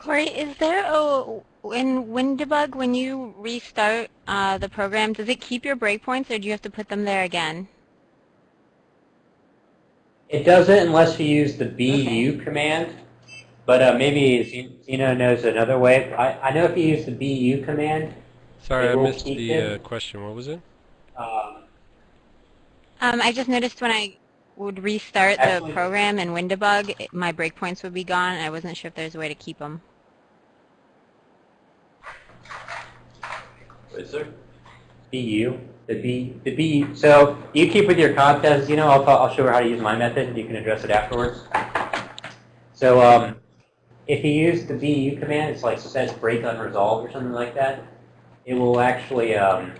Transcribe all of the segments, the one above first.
Corey, is there a in WinDebug when you restart uh, the program, does it keep your breakpoints or do you have to put them there again? It doesn't unless you use the BU Okay. command. But uh, maybe Zeno knows another way. I, I know if you use the BU command, Sorry, I missed the uh, question. What was it? um, Um, I just noticed when I would restart the program in WinDebug, it- my breakpoints would be gone and I wasn't sure if there's a way to keep them. Is there? BU, the B, the B. So you keep with your contests. You know, I'll, I'll show her how to use my method. And you can address it afterwards. So um, if you use the BU command, it's like says break unresolved or something like that. It will actually um,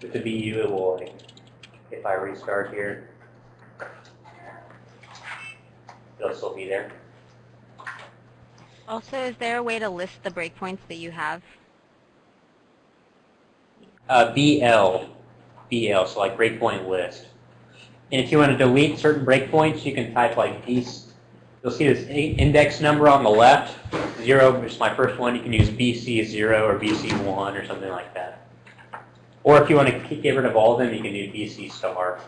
with the BU, it will. If I restart here, it'll still be there. Also, is there a way to list the breakpoints that you have? Uh, BL, BL, so like breakpoint list. And if you want to delete certain breakpoints, you can type like these. You'll see this index number on the left, zero is my first one. You can use BC zero or BC one or something like that. Or if you want to get rid of all of them, you can do BC star.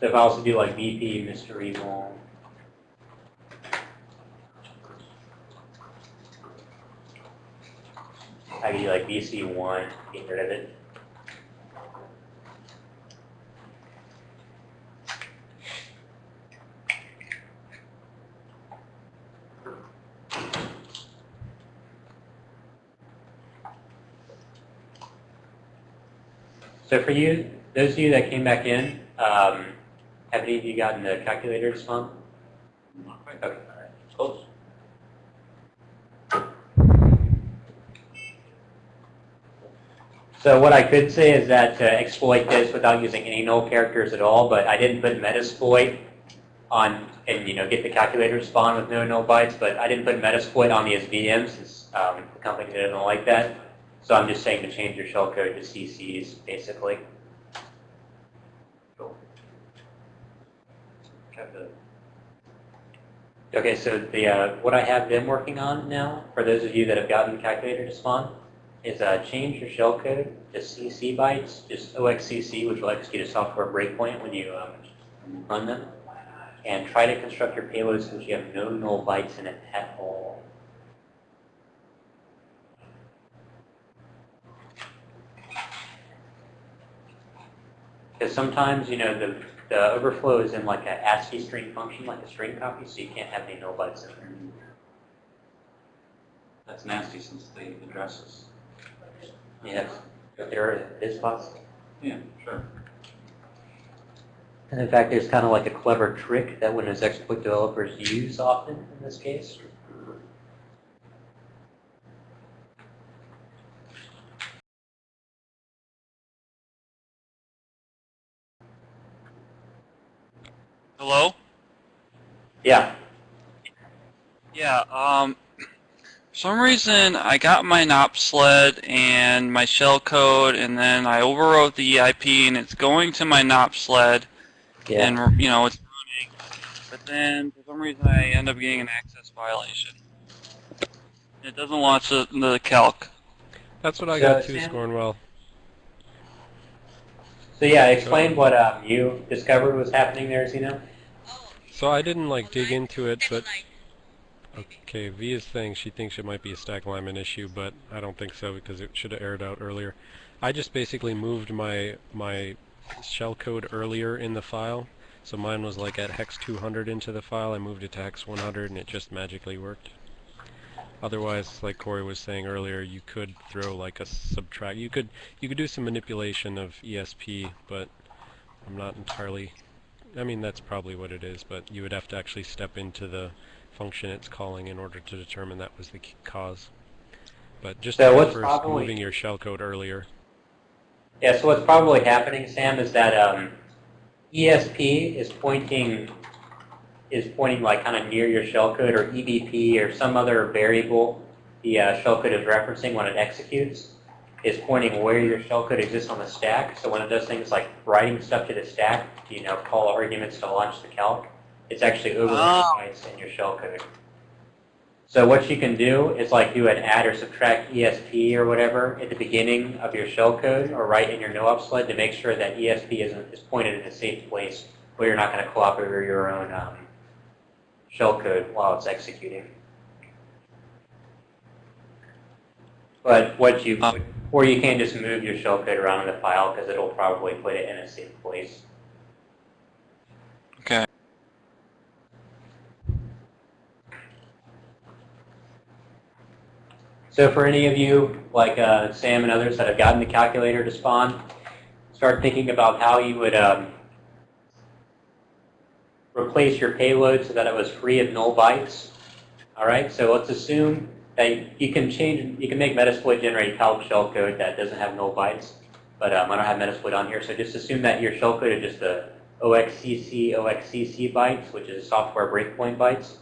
So if I also do like BP, Mr. Evil, I could do like BC one, get rid of it. So for you, those of you that came back in, um, have any of you gotten the calculator this? Okay, all right. Close. So what I could say is that to exploit this without using any null characters at all, but I didn't put Metasploit on, and you know, get the calculator to spawn with no null bytes, but I didn't put Metasploit on these VMs since um, the company didn't like that. So I'm just saying to change your shellcode to CCs, basically. Cool. Okay, so the uh, what I have been working on now, for those of you that have gotten the calculator to spawn, is uh, change your shellcode to CC bytes, just OXCC, which will execute a software breakpoint when you um, run them, and try to construct your payloads so that you have no null bytes in it at all. Because sometimes, you know, the, the overflow is in like a ASCII string function, like a string copy, so you can't have any null bytes in there. That's nasty since the addresses. Yes, there is possible. Yeah, sure. And in fact, there's kind of like a clever trick that Windows exploit developers use often in this case. Hello? Yeah. Yeah, um, for some reason I got my NOP sled and my shellcode and then I overwrote the EIP and it's going to my NOP sled Yeah. and, you know, it's running. But then for some reason I end up getting an access violation. It doesn't launch the, the calc. That's what I So, got too, Scornwell. So yeah, explain what um, you discovered was happening there, Zeno. So I didn't like dig into it, but okay, V is saying she thinks it might be a stack alignment issue, but I don't think so because it should have aired out earlier. I just basically moved my my shellcode earlier in the file. So mine was like at hex 200 into the file. I moved it to hex 100 and it just magically worked. Otherwise, like Corey was saying earlier, you could throw like a subtract. You could you could do some manipulation of ESP, but I'm not entirely. I mean, that's probably what it is, but you would have to actually step into the function it's calling in order to determine that was the cause. But just So what's first probably- moving your shellcode earlier. Yeah, so what's probably happening, Sam, is that um, ESP is pointing is pointing like kind of near your shellcode or EBP or some other variable the uh, shellcode is referencing when it executes. is pointing where your shellcode exists on the stack. So when it does things like writing stuff to the stack, you know, call arguments to launch the calc, it's actually overwriting Oh. bytes in your shellcode. So what you can do is like do an add or subtract ESP or whatever at the beginning of your shellcode or right in your no-op sled to make sure that ESP is, is pointed in a safe place where you're not going to clop over your own um, shellcode while it's executing. But what you, Um, or you can just move your shellcode around in the file because it'll probably put it in a safe place. Okay. So for any of you, like uh, Sam and others that have gotten the calculator to spawn, start thinking about how you would um, replace your payload so that it was free of null bytes. All right, so let's assume that you can change, you can make Metasploit generate calc shellcode that doesn't have null bytes, but um, I don't have Metasploit on here, so just assume that your shellcode is just the OXCC, OXCC bytes, which is software breakpoint bytes,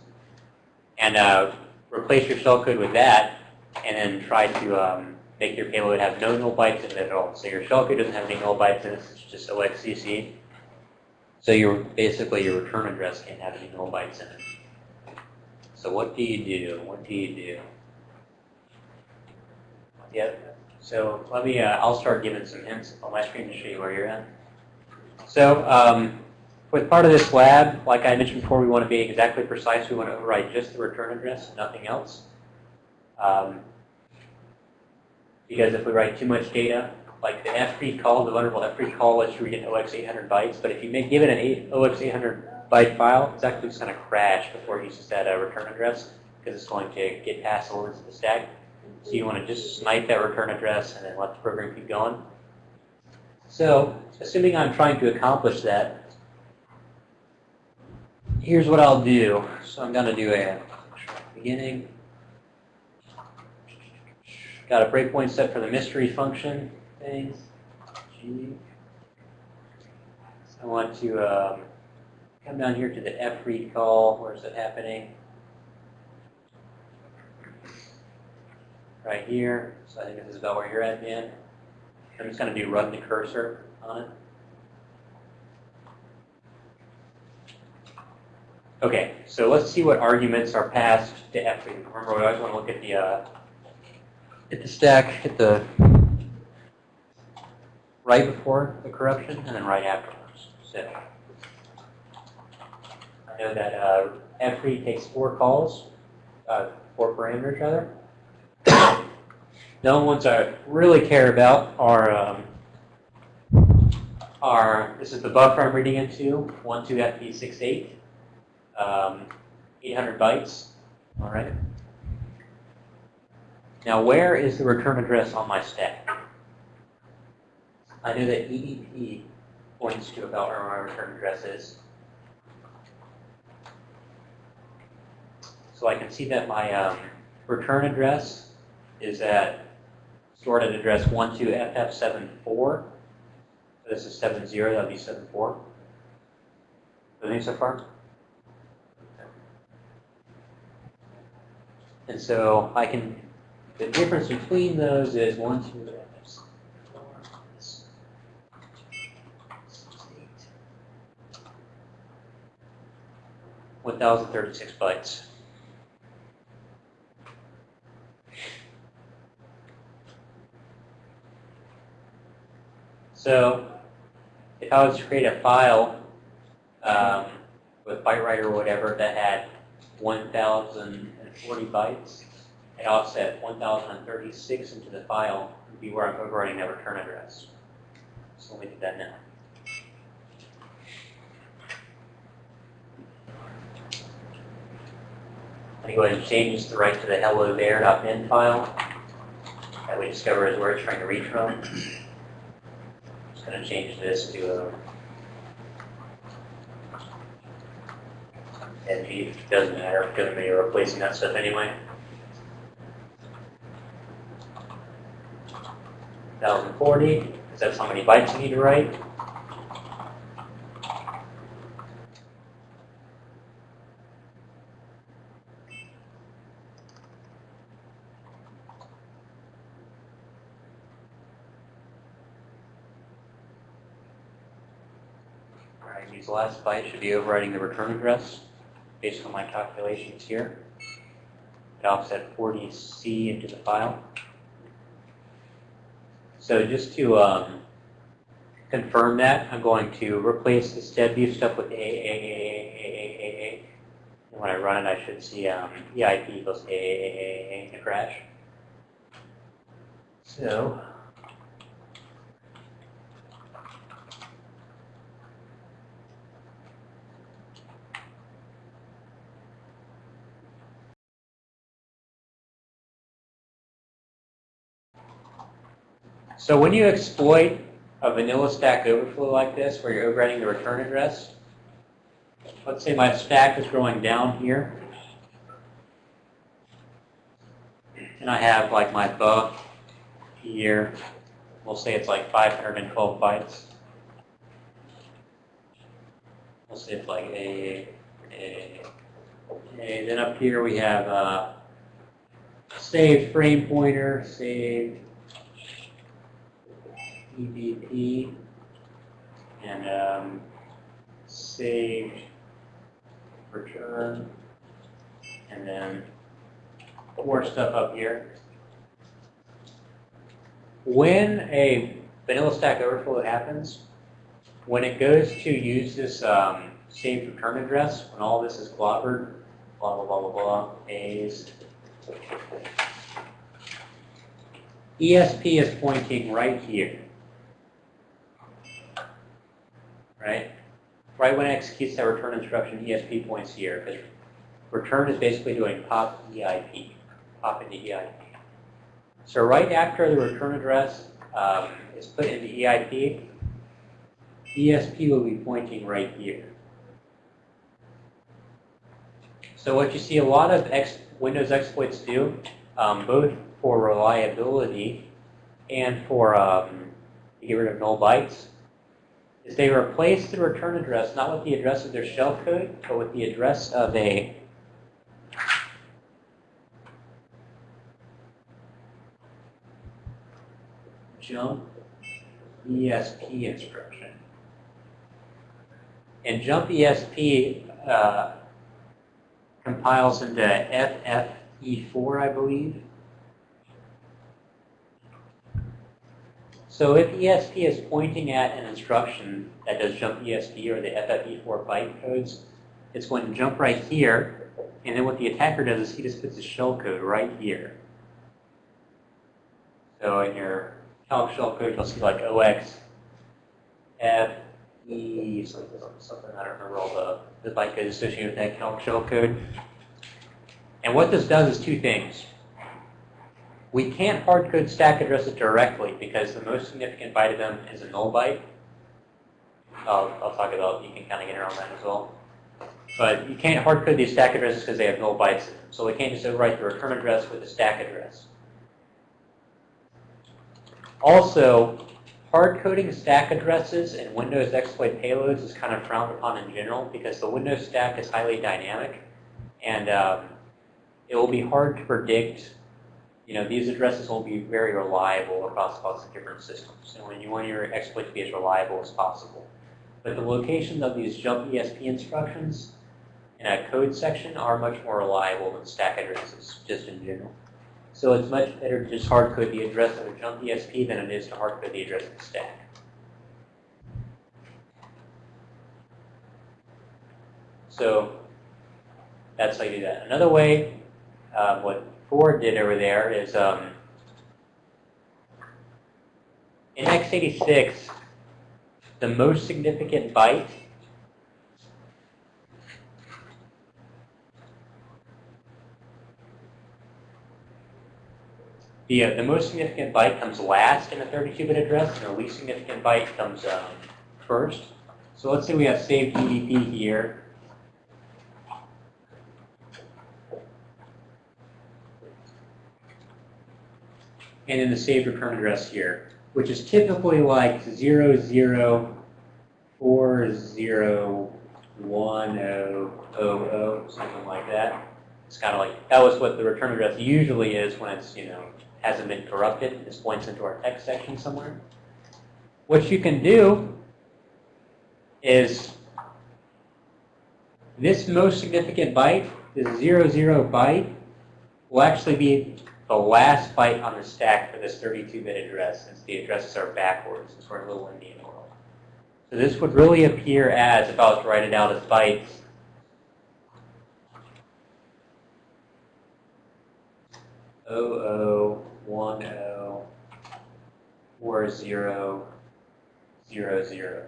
and uh, replace your shellcode with that, and then try to um, make your payload have no null bytes in it at all. So your shellcode doesn't have any null bytes in it, it's just OXCC. So your basically your return address can't have any null bytes in it. So what do you do? What do you do? Yeah. So let me. Uh, I'll start giving some hints on my screen to show you where you're at. So um, with part of this lab, like I mentioned before, we want to be exactly precise. We want to override just the return address, nothing else. Um, because if we write too much data, like the FREAD call, the vulnerable FREAD call lets you read an OX 800 bytes, but if you make, give it an OX 800 byte file, it's actually going to crash before it uses that uh, return address because it's going to get past the limits of the stack. So you want to just snipe that return address and then let the program keep going. So assuming I'm trying to accomplish that, here's what I'll do. So I'm going to do a beginning. Got a breakpoint set for the mystery function thing. G. I want to um, come down here to the fread call. Where is it happening? Right here. So I think this is about where you're at, Dan. I'm just going to do run the cursor on it. Okay, so let's see what arguments are passed to fread. Remember, we always want to look at the uh, hit the stack, hit the right before the corruption, and then right afterwards. So I know that uh, F3 takes four calls, uh, four parameters rather. the only ones I really care about are um, are this is the buffer I'm reading into, 12FP68, um, 800 bytes. All right. Now, where is the return address on my stack? I know that EEP points to about where my return address is. So I can see that my um, return address is at stored at address 12FF74. So this is 70, that would be 74. Everything so far? And so I can the difference between those is one, two, three, four, six, eight, 1,036 bytes. So if I was to create a file um, with ByteWriter or whatever that had 1,040 bytes, I offset 1036 into the file would be where I'm overwriting that return address. So let me do that now. I'm going to go ahead and change the to right to the hello there.bin file that we discover is where it's trying to reach from. Just going to change this to uh, a NG. Doesn't matter because we're replacing that stuff anyway. 1040, because that's how many bytes you need to write. Alright, these last bytes should be overwriting the return address based on my calculations here. It offset 40C into the file. So just to um, confirm that, I'm going to replace this deadview stuff with A, A, A, A. And when I run it, I should see um, EIP equals A, A, A, A, a crash. So, So when you exploit a vanilla stack overflow like this, where you're overriding the return address, let's say my stack is growing down here, and I have like my buff here, we'll say it's like 512 bytes. We'll say it's like a, a, a then up here we have uh, saved frame pointer, saved EBP and um, saved return and then more stuff up here. When a vanilla stack overflow happens, when it goes to use this um, saved return address, when all this is clobbered, blah, blah, blah, blah, blah, A's, ESP is pointing right here. Right? Right when it executes that return instruction, ESP points here, because return is basically doing pop EIP, pop into EIP. So right after the return address um, is put into EIP, ESP will be pointing right here. So what you see a lot of ex Windows exploits do, um, both for reliability and for um, to get rid of null bytes, is they replace the return address not with the address of their shellcode, but with the address of a jump ESP instruction. And jump ESP uh, compiles into FFE4, I believe. So if ESP is pointing at an instruction that does jump ESP or the FFE4 byte codes, it's going to jump right here. And then what the attacker does is he just puts a shell code right here. So in your calc shell code, you'll see like OX, F, E, something, something I don't remember all the, the byte codes associated with that calc shell code. And what this does is two things. We can't hardcode stack addresses directly because the most significant byte of them is a null byte. I'll, I'll talk about, you can kind of get around that as well. But you can't hardcode these stack addresses because they have null bytes in them. So we can't just overwrite the return address with a stack address. Also, hardcoding stack addresses in Windows exploit payloads is kind of frowned upon in general because the Windows stack is highly dynamic and um, it will be hard to predict you know, these addresses will be very reliable across lots of different systems. And when you want your exploit to be as reliable as possible. But the locations of these jump ESP instructions in a code section are much more reliable than stack addresses, just in general. So it's much better to just hardcode the address of a jump ESP than it is to hardcode the address of the stack. So that's how you do that. Another way, uh, what Ford did over there is um, in x86, the most significant byte The, uh, the most significant byte comes last in a 32-bit address, and the least significant byte comes um, first. So let's say we have saved EBP here, and then the saved return address here, which is typically like 00401000, something like that. It's kind of like, that was what the return address usually is when it's, you know, hasn't been corrupted. This points into our text section somewhere. What you can do is This most significant byte, this 00 byte, will actually be the last byte on the stack for this 32-bit address, since the addresses are backwards, since we're in little Indian world. So this would really appear as, if I was to write it out as bytes, O O one O four zero zero zero.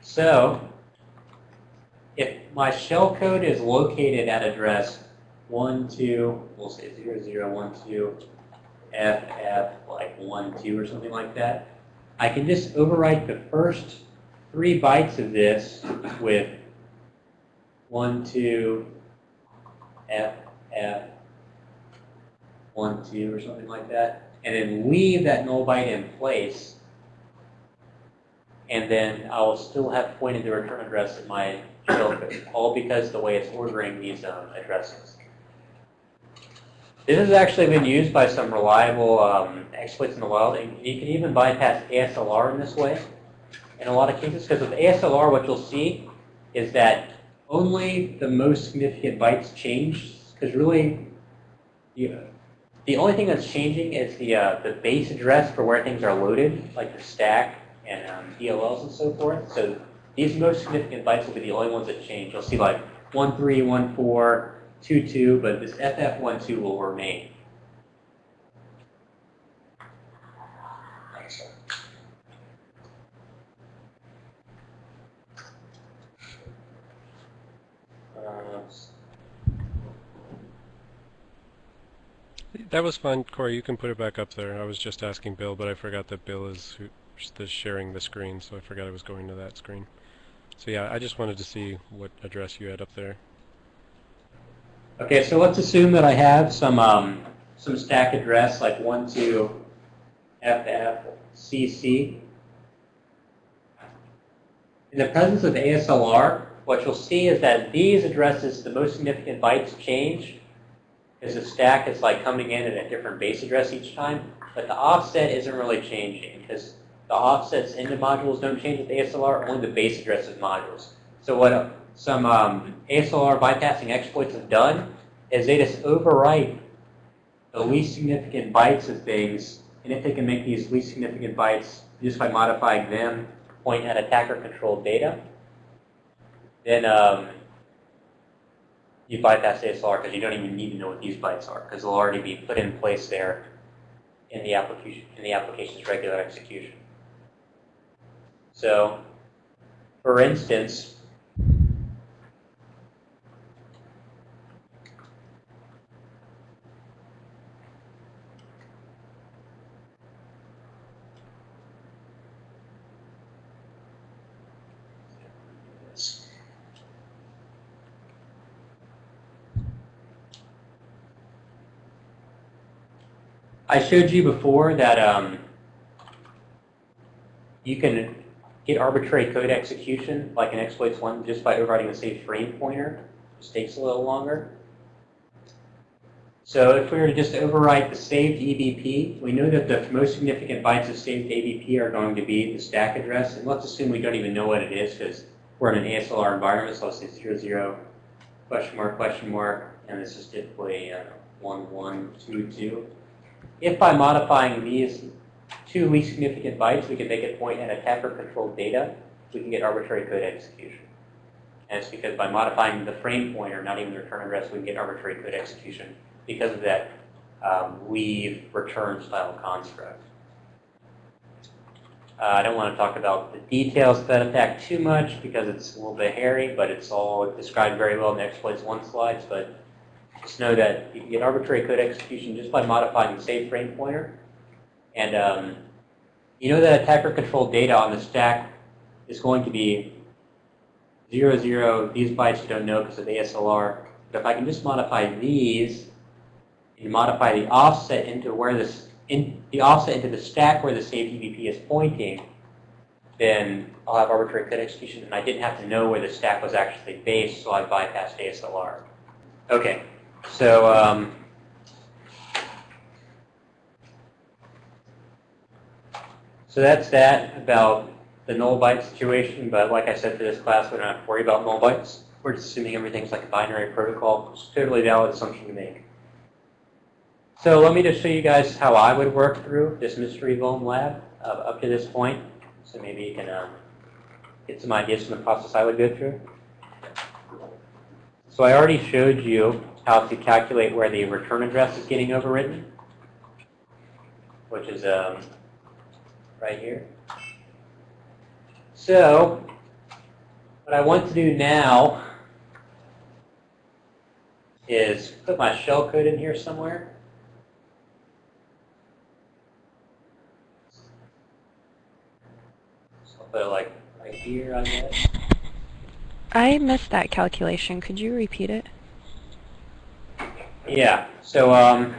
So, if my shell code is located at address 1, 2, we'll say 0, 0, 1, 2, F, F, like 1, 2 or something like that, I can just overwrite the first three bytes of this with 1, 2, F, F, 1, 2 or something like that, and then leave that null byte in place and then I'll still have pointed the return address in my code, all because the way it's ordering these um, addresses. This has actually been used by some reliable um, exploits in the wild, and you can even bypass ASLR in this way in a lot of cases, because with ASLR what you'll see is that only the most significant bytes change, because really the, the only thing that's changing is the, uh, the base address for where things are loaded, like the stack, and um, DLLs and so forth. So these most significant bytes will be the only ones that change. You'll see like 1, 3, 1, 4, 2, 2, but this FF12 will remain. That was fun, Corey. You can put it back up there. I was just asking Bill, but I forgot that Bill is the sharing the screen, so I forgot I was going to that screen. So yeah, I just wanted to see what address you had up there. Okay, so let's assume that I have some um, some stack address like 1 to FFCC. In the presence of ASLR, what you'll see is that these addresses, the most significant bytes change, because the stack is like coming in at a different base address each time, but the offset isn't really changing because the offsets into modules don't change with ASLR, only the base address of modules. So what uh, some um, ASLR bypassing exploits have done is they just overwrite the least significant bytes of things, and if they can make these least significant bytes just by modifying them point at attacker-controlled data, then um, you bypass ASLR because you don't even need to know what these bytes are because they'll already be put in place there in the application in the application's regular execution. So, for instance, I showed you before that um, you can arbitrary code execution like in exploits one just by overriding the save frame pointer. Just takes a little longer. So if we were to just overwrite the saved EBP, we know that the most significant bytes of saved ABP are going to be the stack address. And let's assume we don't even know what it is because we're in an ASLR environment. So let's say 0, 0, question mark, question mark, and this is typically uh, 1, 1, 2, 2. If by modifying these two least significant bytes, we can make it point at attacker-controlled data, we can get arbitrary code execution. And it's because by modifying the frame pointer, not even the return address, we can get arbitrary code execution because of that um, leave return style construct. Uh, I don't want to talk about the details of that attack too much because it's a little bit hairy, but it's all described very well in the exploits one slides. But just know that you get arbitrary code execution just by modifying the save frame pointer. And um, you know that attacker-controlled data on the stack is going to be 0, 0. These bytes you don't know because of ASLR. But if I can just modify these and modify the offset into where this in the offset into the stack where the saved EBP is pointing, then I'll have arbitrary code execution, and I didn't have to know where the stack was actually based, so I bypassed ASLR. Okay, so um, so that's that about the null byte situation, but like I said for this class, we don't have to worry about null bytes. We're just assuming everything's like a binary protocol. It's a totally valid assumption to make. So let me just show you guys how I would work through this mystery loam lab uh, up to this point. So maybe you can um, get some ideas from the process I would go through. So I already showed you how to calculate where the return address is getting overwritten, which is um, right here. So what I want to do now is put my shellcode in here somewhere. So I'll put it like right here, I guess. I missed that calculation. Could you repeat it? Yeah. So um,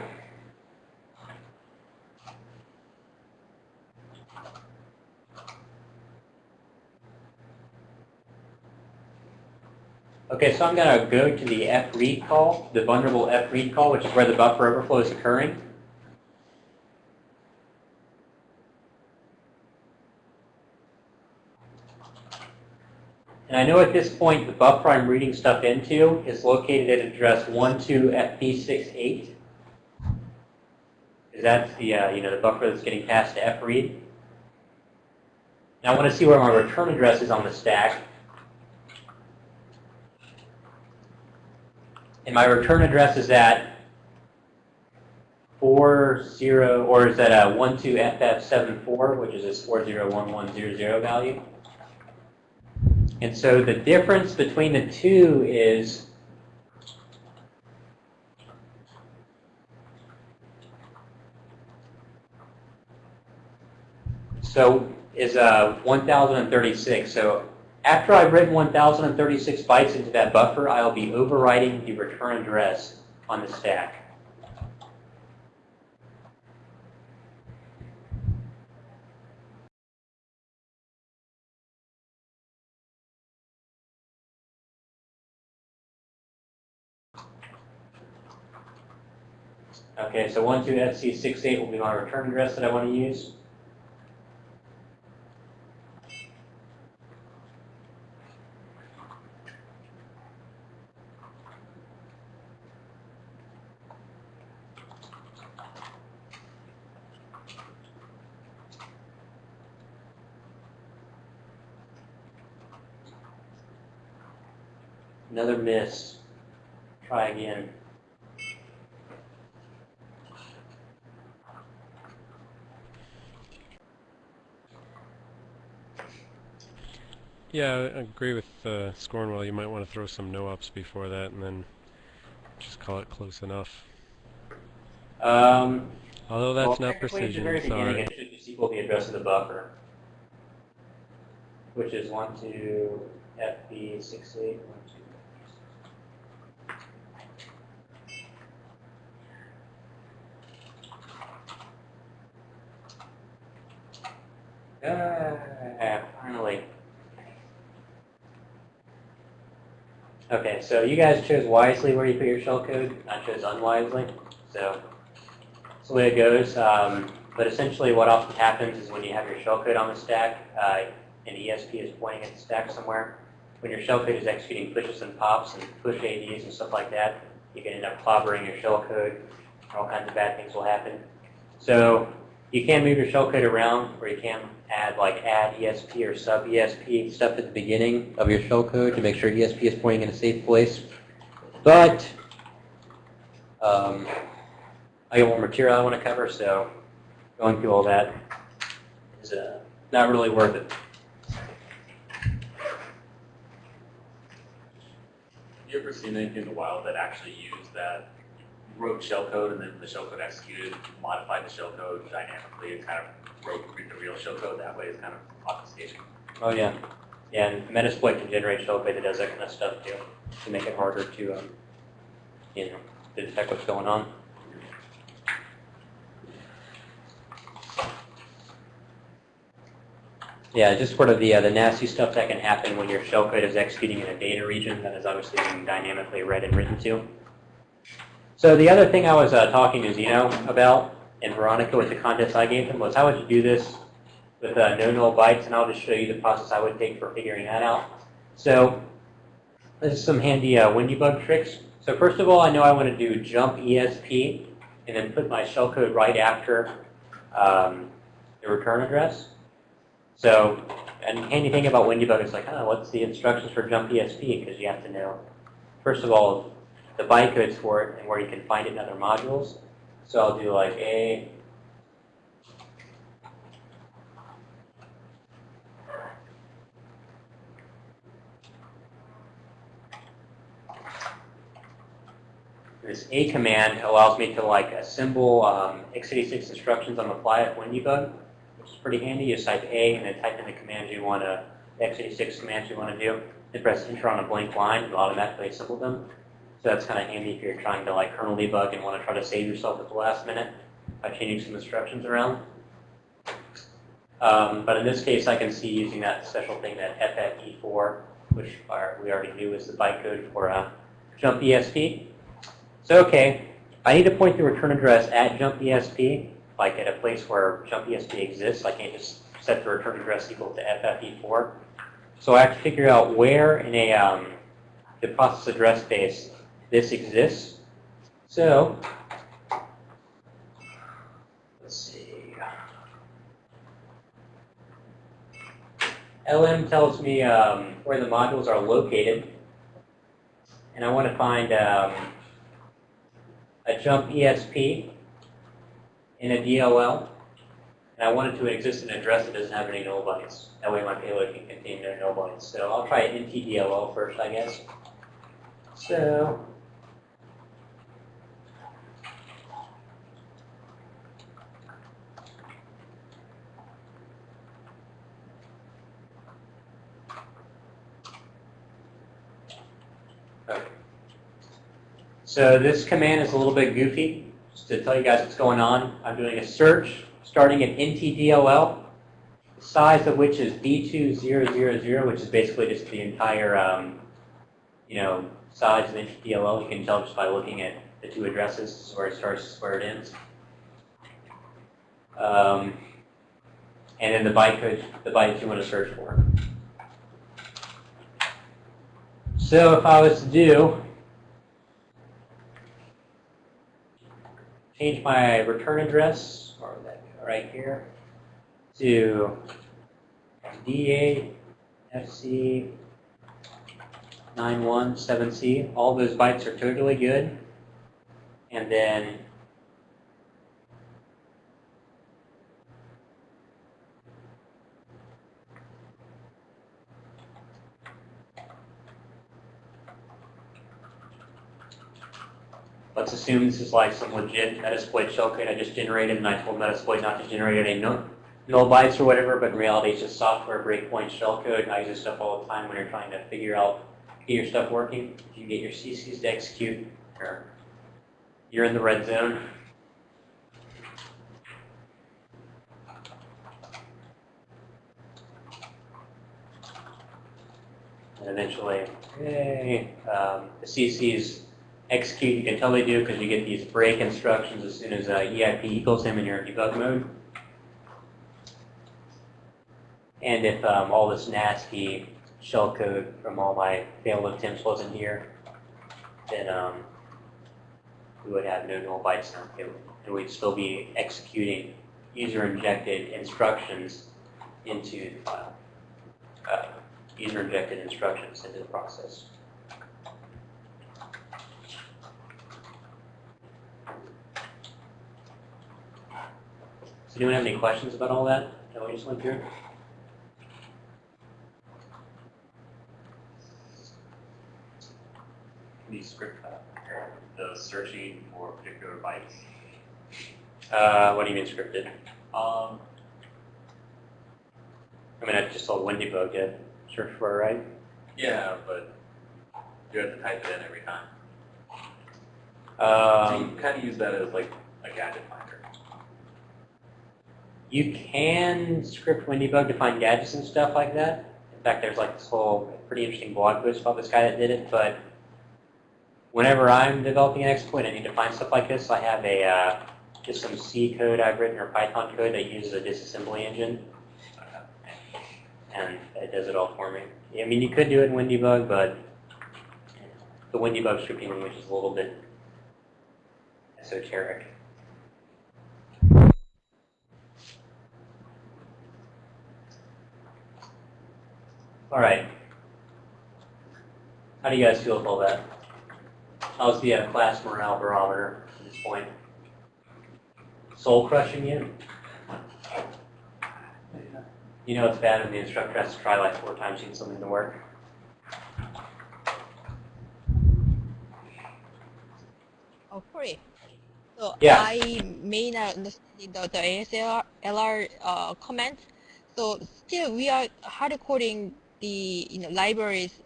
Okay, so I'm going to go to the fread call, the vulnerable fread call, which is where the buffer overflow is occurring. And I know at this point the buffer I'm reading stuff into is located at address 12FP68. Is that the, uh, you know, the buffer that's getting passed to fread? Now I want to see where my return address is on the stack. And my return address is at 40, or is that a 12FF74, which is this 401100 value. And so the difference between the two is so is uh, 1036. So after I've written 1036 bytes into that buffer, I'll be overwriting the return address on the stack. Okay, so 12FC68 will be my return address that I want to use. Another miss. Try again. Yeah, I agree with uh, Scornwell. You might want to throw some no-ups before that and then just call it close enough. Um, Although that's well, not at the very precision, beginning, sorry. It should just equal the address of the buffer, which is 1 to FB68. Ah, finally. Okay, so you guys chose wisely where you put your shellcode. I chose unwisely. So that's the way it goes. Um, but essentially what often happens is when you have your shellcode on the stack, uh, and ESP is pointing at the stack somewhere, when your shellcode is executing pushes and pops and push ADs and stuff like that, you can end up clobbering your shellcode. All kinds of bad things will happen. So you can move your shellcode around, or you can add like add ESP or sub ESP stuff at the beginning of your shellcode to make sure ESP is pointing in a safe place. But um, I got more material I want to cover, so going through all that is uh, not really worth it. Have you ever seen anything in the wild that actually used that wrote shellcode and then the shellcode executed, modified the shellcode dynamically and kind of wrote the real shellcode that way is kind of obfuscation. Oh yeah, yeah, and Metasploit can generate shellcode that does that kind of stuff too, to make it harder to, um, you know, detect what's going on. Yeah, just sort of the, uh, the nasty stuff that can happen when your shellcode is executing in a data region that is obviously being dynamically read and written to. So the other thing I was uh, talking to Zeno about and Veronica with the contest I gave them was how would you do this with uh, no null bytes, and I'll just show you the process I would take for figuring that out. So this is some handy uh, Windybug tricks. So first of all, I know I want to do jump ESP and then put my shellcode right after um, the return address. So, and handy thing about Windybug is like, oh, what's the instructions for jump ESP? Because you have to know, first of all, the bytecodes for it and where you can find it in other modules. So I'll do like A, This A command allows me to like assemble um, x86 instructions on the fly at Windybug, which is pretty handy. You type A and then type in the commands you want to, x86 commands you want to do. Then press enter on a blank line to automatically assemble them. So that's kind of handy if you're trying to like kernel debug and want to try to save yourself at the last minute by changing some instructions around. Um, but in this case, I can see using that special thing, that FFE4, which are, we already knew is the bytecode for uh, jump ESP. So, okay, I need to point the return address at jump ESP, like at a place where jump ESP exists. I can't just set the return address equal to FFE4. So I have to figure out where in a um, the process address space this exists. So, let's see. LM tells me um, where the modules are located. And I want to find um, a jump ESP in a DLL. And I want it to exist in an address that doesn't have any null bytes. That way my payload can contain no null bytes. So I'll try an NTDLL first, I guess. So So this command is a little bit goofy. Just to tell you guys what's going on, I'm doing a search starting at NTDLL, the size of which is B2000, which is basically just the entire, um, you know, size of NTDLL. You can tell just by looking at the two addresses, this is where it starts, this is where it ends. Um, and then the bytecode, the bytes you want to search for. So if I was to do, change my return address, or that right here, to D8 FC 917C. All those bytes are totally good. And then let's assume this is like some legit Metasploit shellcode I just generated and I told Metasploit not to generate any null, null bytes or whatever, but in reality it's just software breakpoint shellcode. I use this stuff all the time when you're trying to figure out, get your stuff working. If you get your CCs to execute, you're, in the red zone. And eventually, yay, um, the CCs execute, you can tell they do because you get these break instructions as soon as uh, EIP equals him in debug mode. And if um, all this nasty shellcode from all my failed attempts wasn't here, then um, we would have no null bytes in our. And we'd still be executing user-injected instructions into the file. Uh, user-injected instructions into the process. Anyone have any questions about all that that we just went through? Can you script uh, the searching for particular bytes? Uh, what do you mean scripted? Um, I mean, I just saw Windybug did search for it, right? yeah, but you have to type it in every time. so Um, you kind of use that as like a gadget finder. You can script Windybug to find gadgets and stuff like that. In fact, there's like this whole pretty interesting blog post about this guy that did it. But whenever I'm developing an exploit, I need to find stuff like this. I have a uh, just some C code I've written or Python code that uses a disassembly engine and it does it all for me. I mean, you could do it in WinDebug, but the WinDebug scripting language is a little bit esoteric. All right. How do you guys feel all that? How's the uh, class morale barometer at this point? Soul crushing you? You know it's bad when the instructor has to try like four times to get something to work. Oh, sorry. So Yeah. I may not understand the, the ASLR LR, uh, comment. So still we are hard coding the you know library's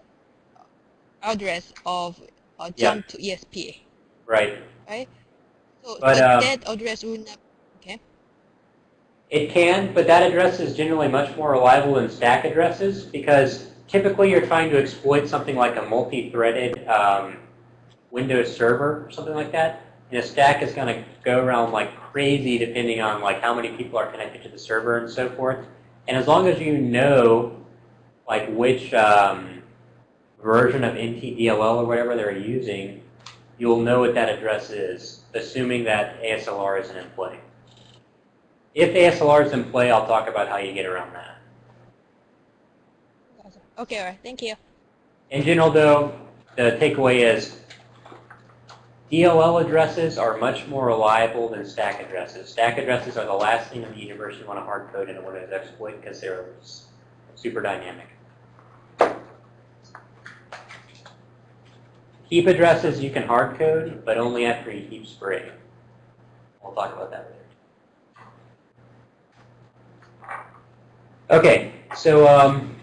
address of uh, Yeah. jump to ESP, Right. right? So, But, so um, that address would not. Okay. It can, but that address is generally much more reliable than stack addresses because typically you're trying to exploit something like a multi-threaded um, Windows server or something like that. And a stack is going to go around like crazy depending on like how many people are connected to the server and so forth. And as long as you know like which um, version of NTDLL or whatever they're using, you'll know what that address is, assuming that ASLR isn't in play. If ASLR is in play, I'll talk about how you get around that. Okay. All right. Thank you. In general, though, the takeaway is DLL addresses are much more reliable than stack addresses. Stack addresses are the last thing in the universe you want to hard code in a Windows exploit because they're super dynamic. Heap addresses you can hard code, but only after you heap spray. We'll talk about that later. Okay, so um,